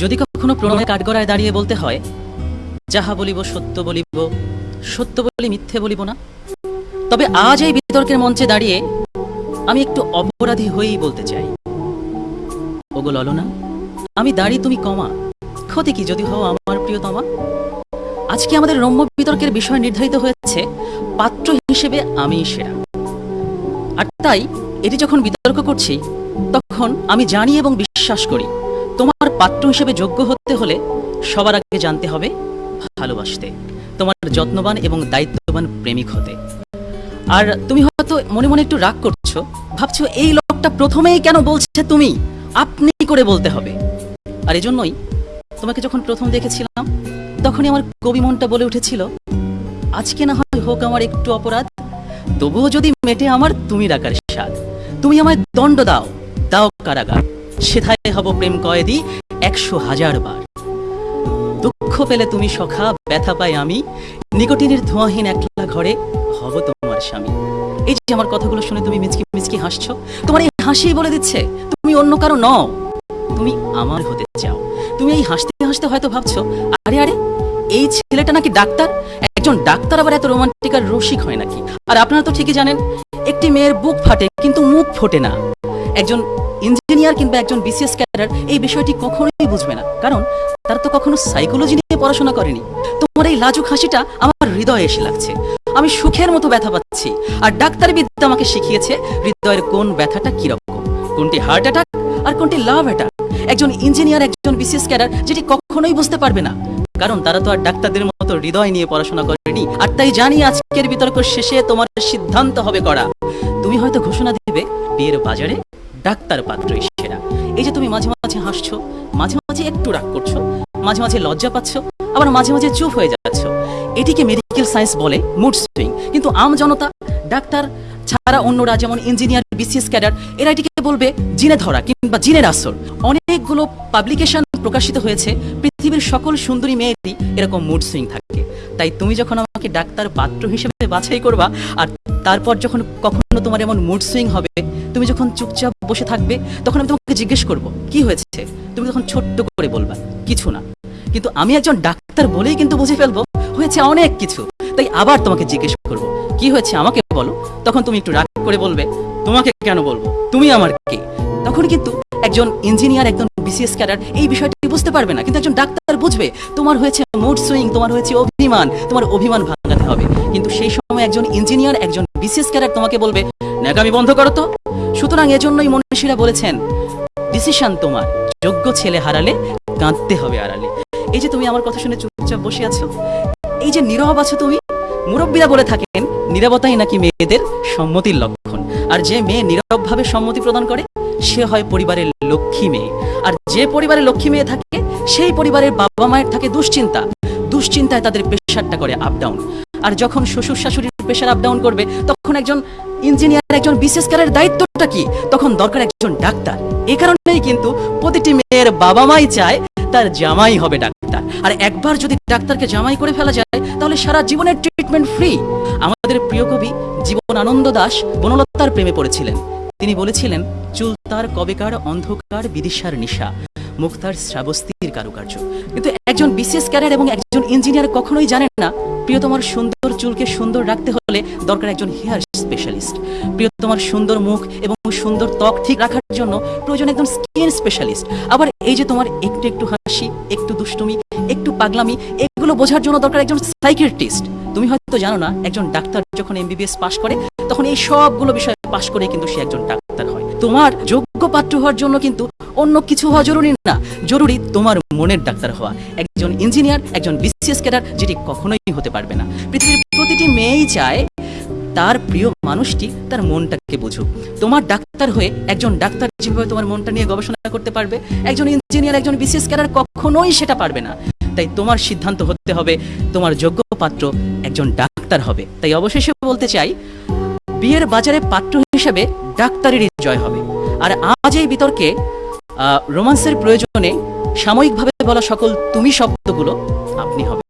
যদি কখনো প্রণয় কাঠগড়ায় দাঁড়িয়ে বলতে হয়, যাহা বলিব সত্য বলিব, সত্য বলি মিথ্যে বলিব না। তবে আজ এই বিতর্কের মঞ্চে দাঁড়িয়ে আমি একটু অপরাধী হয়েই বলতে চাই। ওগো ললনা, আমি দাঁড়ি তুমি কমা, ক্ষতি কি যদি হও আমার প্রিয়তমা? আজকে আমাদের রম্য বিতর্কের বিষয় নির্ধারিত হয়েছে, পাত্র হিসেবে আমি সেরা। আর তাই এটি যখন বিতর্ক করছি, তখন আমি জানি এবং বিশ্বাস করি। তোমার পাত্র হিসেবে যোগ্য হতে হলে সবার আগে জানতে হবে ভালোবাসতে। তোমার যত্নবান এবং দায়িত্ববান প্রেমিক হতে। আর তুমি হয়তো মনে মনে একটু রাগ করছ, ভাবছ এই লোকটা প্রথমেই কেন বলছে তুমি? আপনি করে বলতে হবে। আর এজন্যই তোমাকে যখন প্রথম দেখেছিলাম, তখনই আমার কবি মনটা বলে উঠেছিল, আজকে না হয় হোক আমার একটু অপরাধ, তবুও যদি মেটে আমার তুমি রাখার স্বাদ, তুমি আমায় দণ্ড দাও দাও কারাগার। সেথায় হব প্রেম কয়েদি একশো হাজার বার। দুঃখ পেলে তুমি সখা, ব্যথা পাই আমি। নিকটিনের ধোঁয়াহীন একলা ঘরে হব তোমার স্বামী। এই যে আমার কথাগুলো শুনে তুমি মিচকি মিচকি হাসছো, তোমার এই হাসি বলে দিচ্ছে, তুমি অন্য কারও নও। তুমি আমার হতে চাও। তুমি এই হাসতে হাসতে হয়তো ভাবছ, আরে আরে, এই ছেলেটা নাকি ডাক্তার? একজন ডাক্তার আবার এত রোমান্টিক আর রসিক হয় নাকি? আর আপনারা তো ঠিকই জানেন, একটি মেয়ের বুক ফাটে কিন্তু মুখ ফোটে না। একজন ইঞ্জিনিয়ার কিংবা একজন বিসিএস ক্যাডার এই বিষয়টি কখনোই বুঝবে না। কারণ তারা তো কখনো সাইকোলজি নিয়ে পড়াশোনা করেনি। তোমার এই লাজুক হাসিটা আমার হৃদয়ে এসে লাগছে। আমি সুখের মতো ব্যথা পাচ্ছি আর ডাক্তার বিদ্যা আমাকে শিখিয়েছে হৃদয়ের কোন ব্যথাটা কীরকম। কোনটি হার্ট অ্যাটাক আর কোনটি লাভ অ্যাটাক একজন ইঞ্জিনিয়ার একজন বিসিএস ক্যাডার যেটি কখনোই বুঝতে পারবে না। কারণ তারা তো আর ডাক্তারদের মতো হৃদয় নিয়ে পড়াশোনা করেনি। আর তাই জানি আজকের বিতর্ক শেষে তোমার সিদ্ধান্ত হবে করা তুমি হয়তো ঘোষণা দিবে, বিয়ের বাজারে ডাক্তার পাত্র সেরা। এই যে তুমি মাঝে মাঝে হাসছো, মাঝে মাঝে একটু রাগ করছ, মাঝে মাঝে লজ্জা পাচ্ছ, আবার মাঝে মাঝে চুপ হয়ে যাচ্ছ। এটিকে মেডিকেল সায়েন্স বলে মুড সুইং কিন্তু আম জনতা, ডাক্তার ছাড়া অন্যরা যেমন ইঞ্জিনিয়ার বিসিএস ক্যাডার এরা এটিকে বলবে জিনে ধরা কিংবা জিনের আসর। অনেকগুলো পাবলিকেশন প্রকাশিত হয়েছে, পৃথিবীর সকল সুন্দরী মেয়েরই এরকম মুড সুইং থাকে। তাই তুমি যখন আমাকে ডাক্তার পাত্র হিসেবে বাছাই করবা, আর তারপর যখন কখনো তোমার এমন মুড সুইং হবে, তুমি যখন চুপচাপ বসে থাকবে, তখন আমি তোমাকে জিজ্ঞেস করব, কি হয়েছে? তুমি তখন ছোট্ট করে বলবা, কিছু না। কিন্তু আমি একজন ডাক্তার বলেই কিন্তু বুঝে ফেলব, হয়েছে অনেক কিছু। তাই আবার তোমাকে জিজ্ঞেস করব, কি হয়েছে আমাকে বলো। তখন তুমি একটু রাগ করে বলবে, তোমাকে কেন বলব? তুমি আমার কে? তখন কিন্তু একজন ইঞ্জিনিয়ার একজন বিসিএস ক্যাডার এই বিষয়টি বুঝতে পারবে না, কিন্তু একজন ডাক্তার বুঝবে, তোমার হয়েছে মুড সুইং তোমার হয়েছে অভিমান, তোমার অভিমান ভাঙাতে হবে। কিন্তু সেই সময় একজন ইঞ্জিনিয়ার একজন বিসিএস ক্যাডার তোমাকে বলবে, ন্যাকামি বন্ধ করো তো। সুতরাং এজন্যই মনীষীরা বলেছেন ডিসিশন তোমার, যোগ্য ছেলে হারালে কাঁদতে হবে আড়ালে। এই যে তুমি আমার কথা শুনে চুপচাপ বসে আছো, এই যে নীরব আছো তুমি, মুরব্বীরা বলে থাকেন, নীরবতাই নাকি মেয়েদের সম্মতির লক্ষণ। আর যে মেয়ে নীরবভাবে সম্মতি প্রদান করে, সে হয় পরিবারের লক্ষ্মী মেয়ে। আর যে পরিবারে লক্ষ্মী মেয়ে থাকে, সেই পরিবারের বাবা মায়ের থাকে দুশ্চিন্তা। দুশ্চিন্তায় তাদের প্রেশারটা করে আপ ডাউন আর যখন শ্বশুর শাশুড়ির প্রেশার আপ ডাউন করবে, তখন একজন ইঞ্জিনিয়ার একজন বিশেষ কারের দায়িত্বটা কি? তখন দরকার একজন ডাক্তার। এই কারণেই কিন্তু প্রতিটি মেয়ের বাবা মাই চায় তার জামাই হবে ডাক্তার। আর একবার যদি ডাক্তারকে জামাই করে ফেলা যায়, তাহলে সারা জীবনের ট্রিটমেন্ট ফ্রি আমাদের প্রিয় কবি জীবন আনন্দ দাস বনলতার প্রেমে পড়েছিলেন। তিনি বলেছিলেন, চুল তার কবেকার, অন্ধকার, বিদিশার নিশা। মুক্তার শ্রাবস্তির কারুকার্য। কিন্তু একজন বিশেষ ক্যারিয়ার এবং একজন ইঞ্জিনিয়ার কখনোই জানেন না, প্রিয়তমার সুন্দর চুলকে সুন্দর রাখতে হলে দরকার একজন হেয়ার স্পেশালিস্ট। প্রিয়তমার সুন্দর মুখ এবং সুন্দর ত্বক ঠিক রাখার জন্য প্রয়োজন একজন স্কিন স্পেশালিস্ট। আবার এই যে তোমার একটু একটু হাসি, একটু দুষ্টুমি, একটু পাগলামি, এগুলো বোঝার জন্য দরকার একজন সাইকিয়াট্রিস্ট। তুমি হয়তো জানো না, একজন ডাক্তার যখন এমবিবিএস পাশ করে, তখন এই সবগুলো বিষয় পাশ করে কিন্তু সে একজন ডাক্তার হয়। তোমার যোগ্য পাত্র হওয়ার জন্য কিন্তু অন্য কিছু হওয়া জরুরি না। জরুরি তোমার মনের ডাক্তার হওয়া। একজন ইঞ্জিনিয়ার, একজন বিসিএস ক্যাডার, যেটি কখনোই হতে পারবে না। পৃথিবীর প্রতিটি মেয়েই চায় তার প্রিয় মানুষটি তার মনটাকে বুঝুক। তোমার ডাক্তার হয়ে একজন ডাক্তার যেভাবে তোমার মনটা নিয়ে গবেষণা করতে পারবে, একজন ইঞ্জিনিয়ার, একজন বিসিএস ক্যাডার কখনোই সেটা পারবে না। তাই তোমার সিদ্ধান্ত হতে হবে, তোমার যোগ্য পাত্র একজন ডাক্তার হবে। তাই অবশেষে বলতে চাই বিয়ের বাজারে পাত্র হিসেবে ডাক্তারেরই জয় হবে। আর আজ এই বিতর্কে রোমান্সের প্রয়োজনে সাময়িকভাবে বলা সকল তুমি শব্দগুলো আপনি হবে।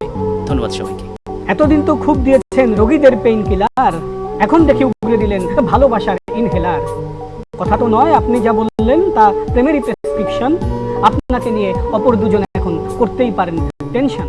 ধন্যবাদ সবাইকে। এতদিন তো খুব দিয়েছেন রোগীদের পেইন কিলার এখন দেখি উগরে দিলেন ভালোবাসার ইনহেলার কথা তো নয়, আপনি যা বললেন তা প্রেমেরই প্রেসক্রিপশন আপনাকে নিয়ে অপর দুজন এখন করতেই পারেন টেনশন